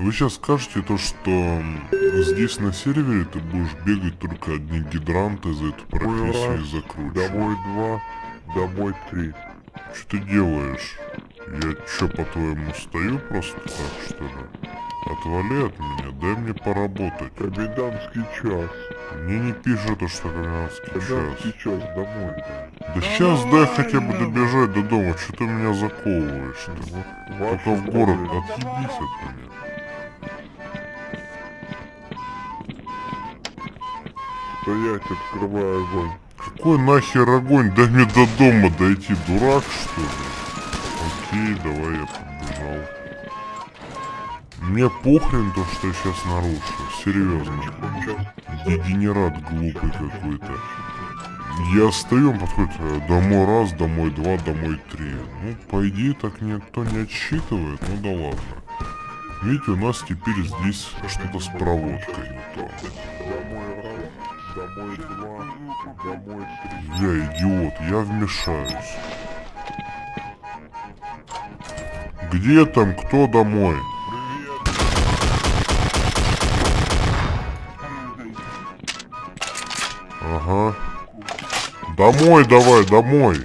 Вы сейчас скажете то, что здесь на сервере ты будешь бегать только одни гидранты за эту профессию раз, и закручивать. Домой два, домой три. Что ты делаешь? Я чё, по-твоему, стою просто так, что ли? Отвали от меня, дай мне поработать. Комендантский час. Мне не пишет, то, что комендантский час. Комендантский час домой. Да сейчас дай хотя бы добежать до дома, что ты меня заковываешь ты? Вот Только ваши в город, отъебись от меня. Стоять, открываю огонь. Какой нахер огонь? Дай мне до дома дойти, дурак что ли? Окей, давай я побежал. Мне похрен то, что я сейчас нарушу. Серьезно. Дегенерат глупый какой-то. Я стою, он подходит, э, домой раз, домой два, домой три. Ну, по идее, так никто не отсчитывает, ну да ладно. Видите, у нас теперь здесь что-то с проводкой не то. Домой два, домой три. Я идиот, я вмешаюсь. Где там, кто домой? Ага. Домой давай, домой.